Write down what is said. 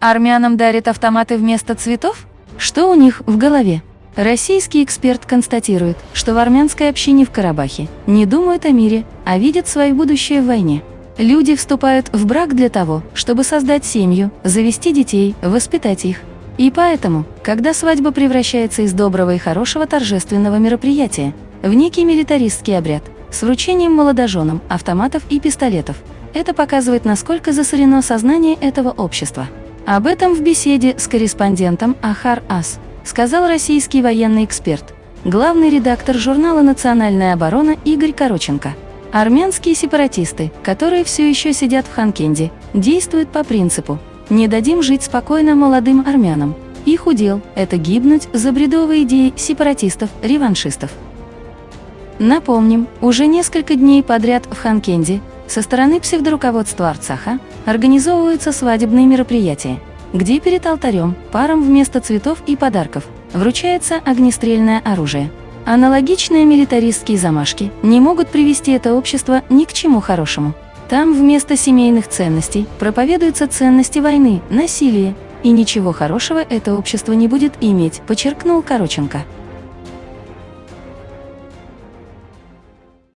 Армянам дарят автоматы вместо цветов? Что у них в голове? Российский эксперт констатирует, что в армянской общине в Карабахе не думают о мире, а видят свое будущее в войне. Люди вступают в брак для того, чтобы создать семью, завести детей, воспитать их. И поэтому, когда свадьба превращается из доброго и хорошего торжественного мероприятия в некий милитаристский обряд с вручением молодоженам автоматов и пистолетов, это показывает, насколько засорено сознание этого общества. Об этом в беседе с корреспондентом Ахар Ас сказал российский военный эксперт, главный редактор журнала «Национальная оборона» Игорь Короченко. Армянские сепаратисты, которые все еще сидят в Ханкенде, действуют по принципу «не дадим жить спокойно молодым армянам». Их удел – это гибнуть за бредовые идеи сепаратистов-реваншистов. Напомним, уже несколько дней подряд в Ханкенде со стороны псевдоруководства Арцаха организовываются свадебные мероприятия, где перед алтарем парам вместо цветов и подарков вручается огнестрельное оружие. Аналогичные милитаристские замашки не могут привести это общество ни к чему хорошему. Там вместо семейных ценностей проповедуются ценности войны, насилия, и ничего хорошего это общество не будет иметь, подчеркнул Короченко.